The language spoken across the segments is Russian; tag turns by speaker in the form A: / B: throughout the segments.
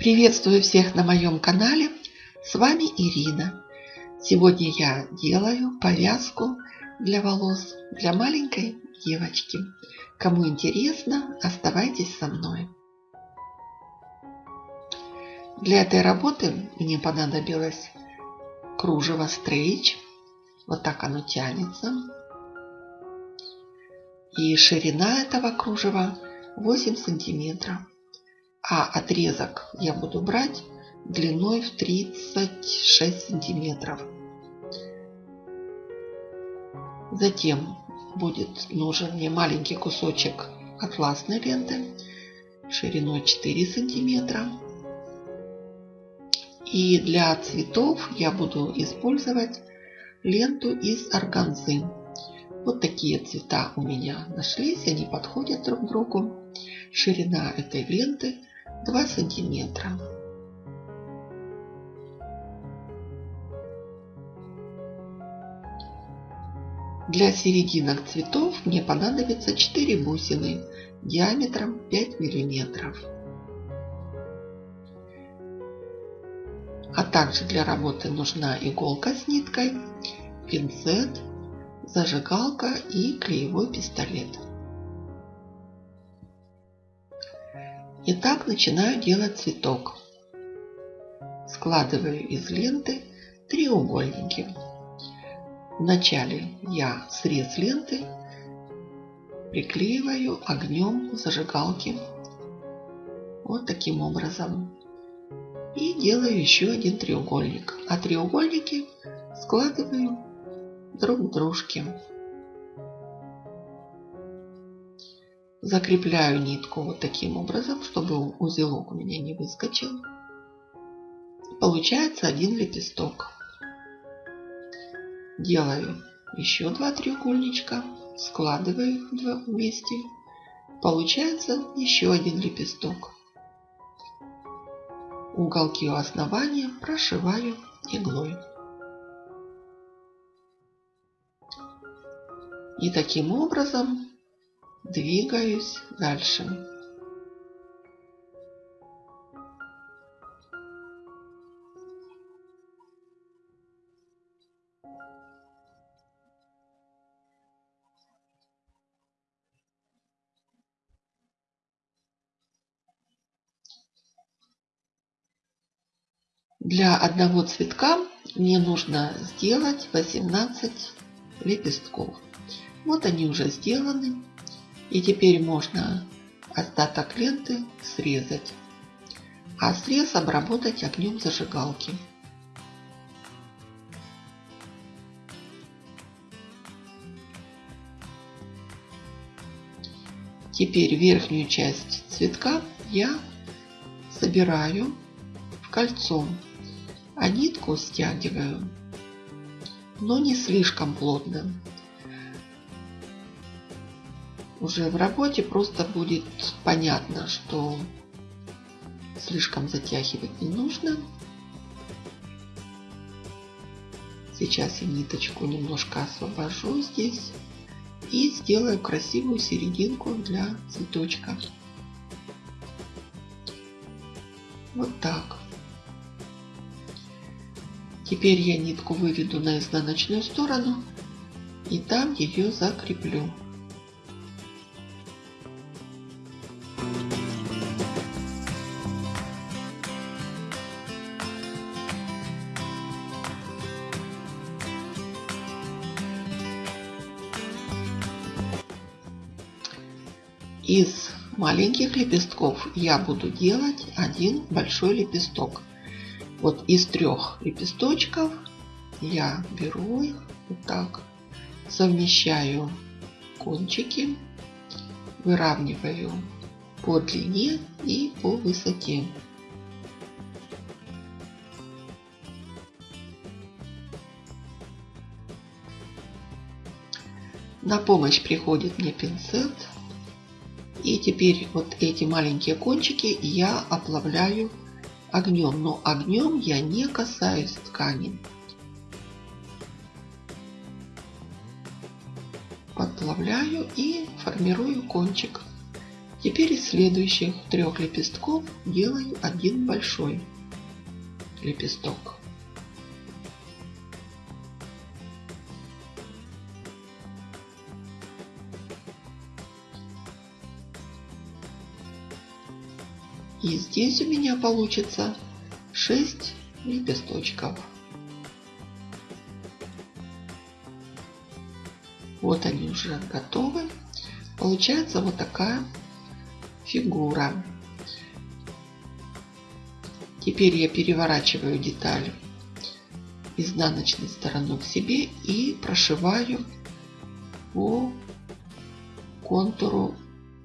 A: Приветствую всех на моем канале. С вами Ирина. Сегодня я делаю повязку для волос для маленькой девочки. Кому интересно, оставайтесь со мной. Для этой работы мне понадобилось кружево стрейч. Вот так оно тянется. И ширина этого кружева 8 сантиметров а отрезок я буду брать длиной в 36 сантиметров. Затем будет нужен мне маленький кусочек атласной ленты шириной 4 сантиметра. И для цветов я буду использовать ленту из органзы. Вот такие цвета у меня нашлись, они подходят друг другу. Ширина этой ленты 2 сантиметра. Для серединок цветов мне понадобится 4 бусины диаметром 5 миллиметров. А также для работы нужна иголка с ниткой, пинцет, зажигалка и клеевой пистолет. Итак, начинаю делать цветок. Складываю из ленты треугольники. Вначале я срез ленты приклеиваю огнем зажигалки. Вот таким образом. И делаю еще один треугольник. А треугольники складываю друг к дружке. Закрепляю нитку вот таким образом, чтобы узелок у меня не выскочил. Получается один лепесток. Делаю еще два треугольничка, складываю их вместе. Получается еще один лепесток. Уголки у основания прошиваю иглой. И таким образом двигаюсь дальше. Для одного цветка мне нужно сделать 18 лепестков. Вот они уже сделаны. И теперь можно остаток ленты срезать, а срез обработать огнем зажигалки. Теперь верхнюю часть цветка я собираю в кольцо, а нитку стягиваю, но не слишком плотно уже в работе просто будет понятно, что слишком затягивать не нужно. Сейчас я ниточку немножко освобожу здесь и сделаю красивую серединку для цветочка. Вот так. Теперь я нитку выведу на изнаночную сторону и там ее закреплю. Из маленьких лепестков я буду делать один большой лепесток. Вот из трех лепесточков я беру их вот так, совмещаю кончики, выравниваю по длине и по высоте. На помощь приходит мне пинцет и теперь вот эти маленькие кончики я оплавляю огнем. Но огнем я не касаюсь ткани. Подплавляю и формирую кончик. Теперь из следующих трех лепестков делаю один большой лепесток. И здесь у меня получится 6 лепесточков. Вот они уже готовы. Получается вот такая фигура. Теперь я переворачиваю деталь изнаночной стороной к себе и прошиваю по контуру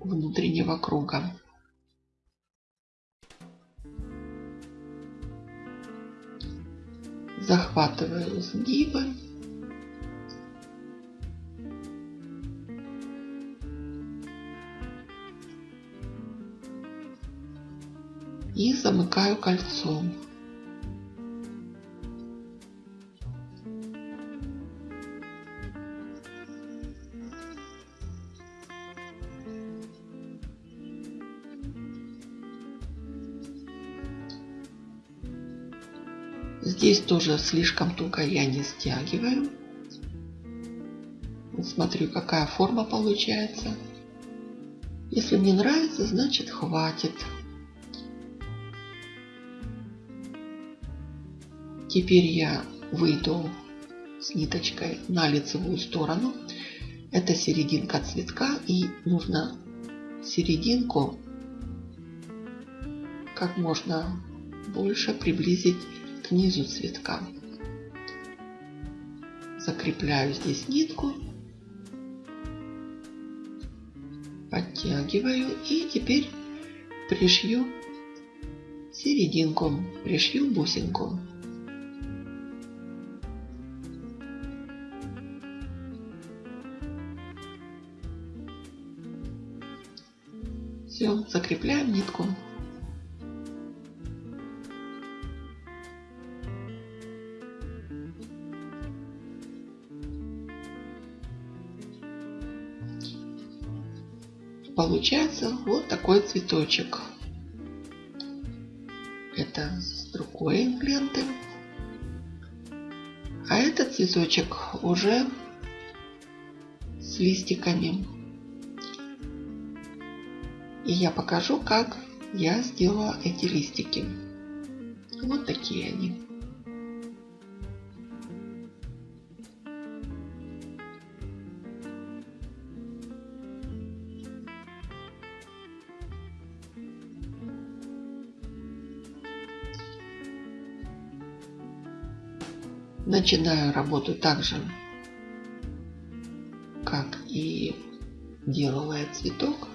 A: внутреннего круга. Захватываю сгибы и замыкаю кольцом. Здесь тоже слишком туго я не стягиваю. Смотрю, какая форма получается. Если мне нравится, значит хватит. Теперь я выйду с ниточкой на лицевую сторону. Это серединка цветка и нужно серединку как можно больше приблизить к низу цветка. Закрепляю здесь нитку, подтягиваю и теперь пришью серединку, пришью бусинку. Все, закрепляем нитку. Получается вот такой цветочек. Это с другой ленты. А этот цветочек уже с листиками. И я покажу, как я сделала эти листики. Вот такие они. Начинаю работу так же, как и делала я цветок.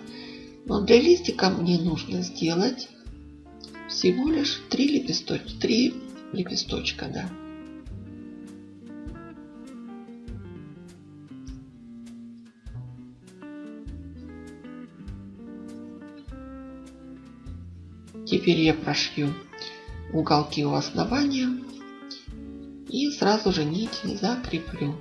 A: Но для листика мне нужно сделать всего лишь три лепесточка, три лепесточка, да. Теперь я прошью уголки у основания и сразу же нить закреплю.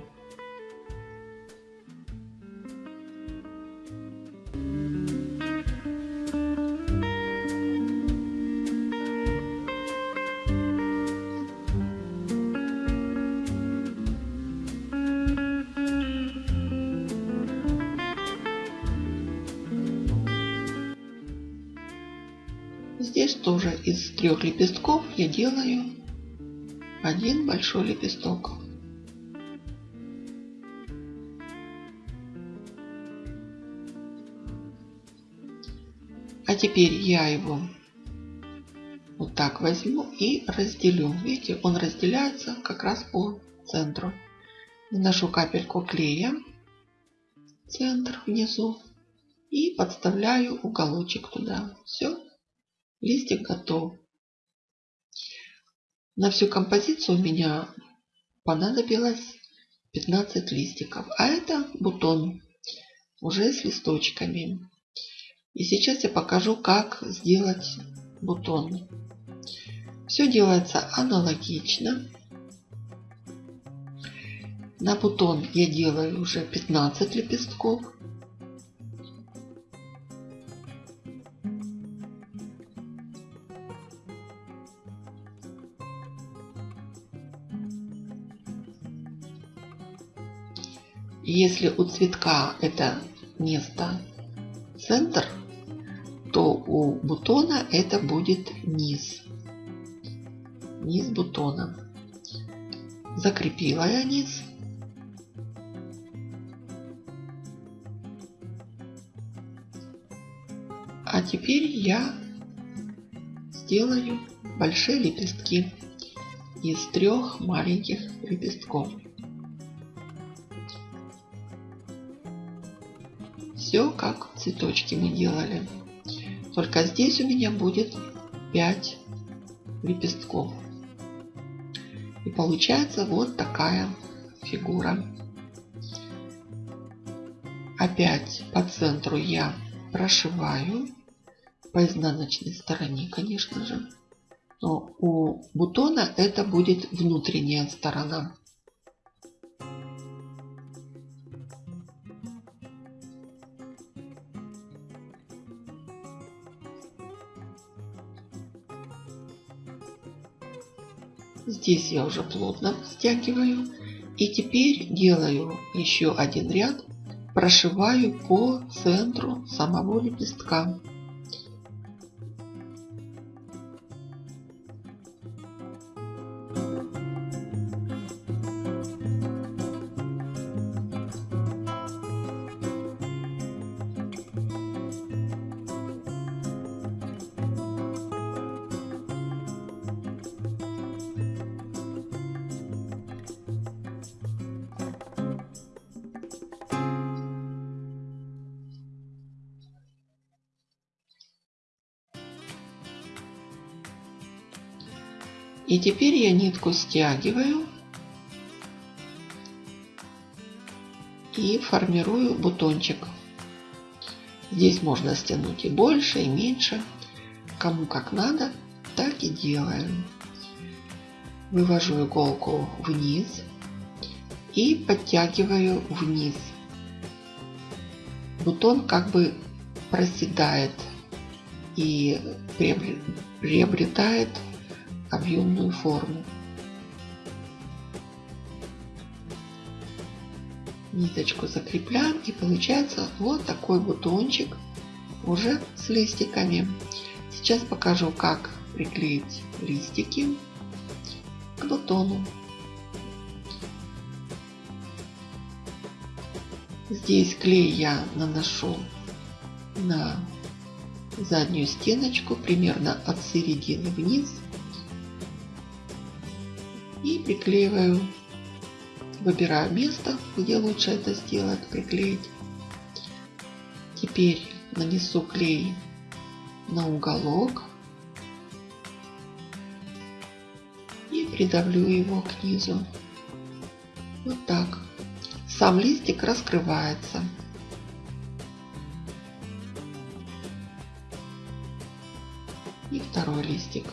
A: Здесь тоже из трех лепестков я делаю один большой лепесток. А теперь я его вот так возьму и разделю. Видите, он разделяется как раз по центру. Наношу капельку клея, центр внизу и подставляю уголочек туда. Все, листик готов. На всю композицию у меня понадобилось 15 листиков. А это бутон уже с листочками. И сейчас я покажу, как сделать бутон. Все делается аналогично. На бутон я делаю уже 15 лепестков. Если у цветка это место центр, то у бутона это будет низ. Низ бутона. Закрепила я низ. А теперь я сделаю большие лепестки из трех маленьких лепестков. Все как цветочки мы делали. Только здесь у меня будет 5 лепестков. И получается вот такая фигура. Опять по центру я прошиваю по изнаночной стороне, конечно же. Но у бутона это будет внутренняя сторона. Здесь я уже плотно стягиваю. И теперь делаю еще один ряд, прошиваю по центру самого лепестка. И теперь я нитку стягиваю и формирую бутончик. Здесь можно стянуть и больше, и меньше. Кому как надо, так и делаем. Вывожу иголку вниз и подтягиваю вниз. Бутон как бы проседает и приобретает объемную форму. Ниточку закрепляем и получается вот такой бутончик уже с листиками. Сейчас покажу, как приклеить листики к бутону. Здесь клей я наношу на заднюю стеночку примерно от середины вниз приклеиваю. Выбираю место, где лучше это сделать, приклеить. Теперь нанесу клей на уголок и придавлю его к низу. Вот так. Сам листик раскрывается. И второй листик.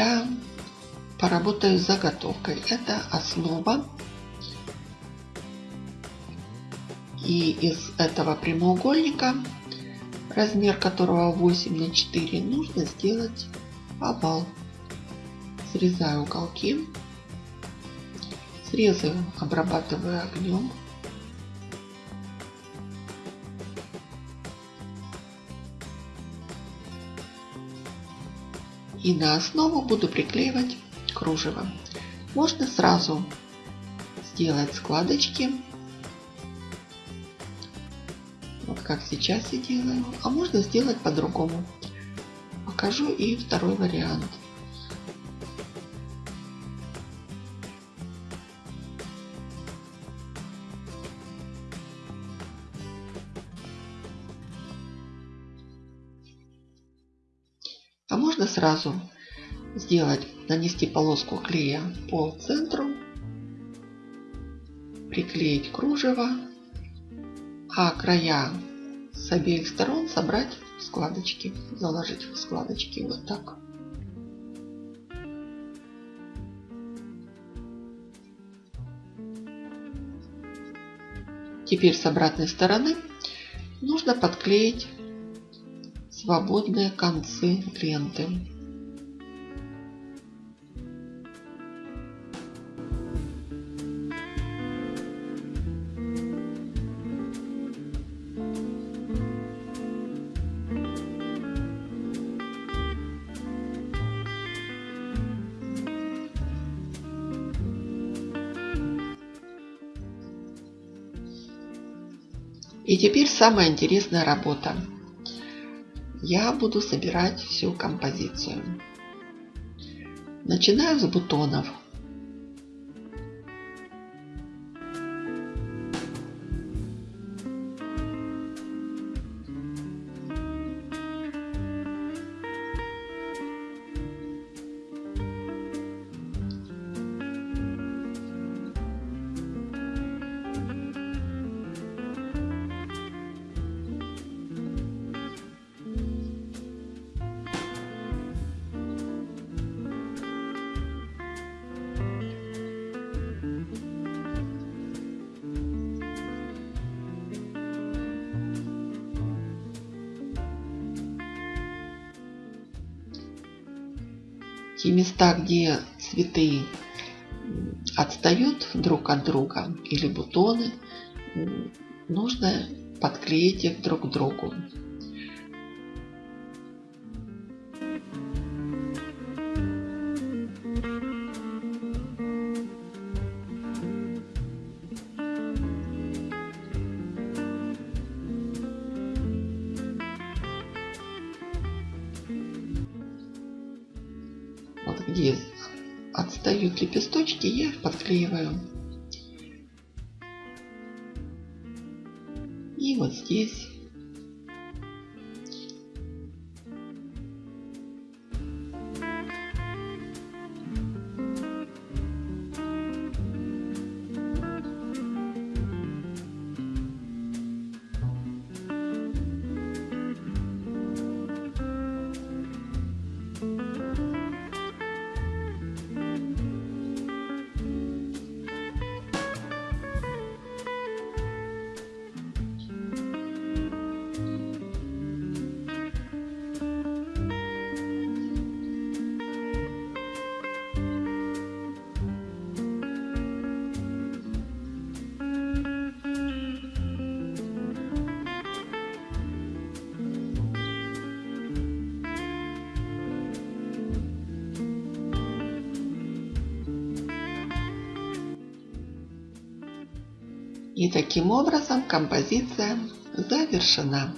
A: Я поработаю с заготовкой. Это основа. И из этого прямоугольника, размер которого 8 на 4, нужно сделать овал. Срезаю уголки. Срезы обрабатываю огнем. И на основу буду приклеивать кружево. Можно сразу сделать складочки, вот как сейчас я делаю, а можно сделать по-другому. Покажу и второй вариант. Сразу сделать, нанести полоску клея по центру, приклеить кружево, а края с обеих сторон собрать складочки, заложить в складочки вот так. Теперь с обратной стороны нужно подклеить свободные концы ленты. И теперь самая интересная работа. Я буду собирать всю композицию. Начинаю с бутонов. Те места, где цветы отстают друг от друга или бутоны, нужно подклеить их друг к другу. Где отстают лепесточки, я их подклеиваю. И вот здесь И таким образом композиция завершена.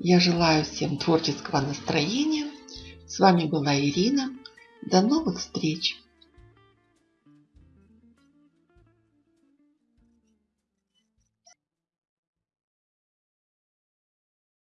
A: Я желаю всем творческого настроения. С вами была Ирина. До новых встреч!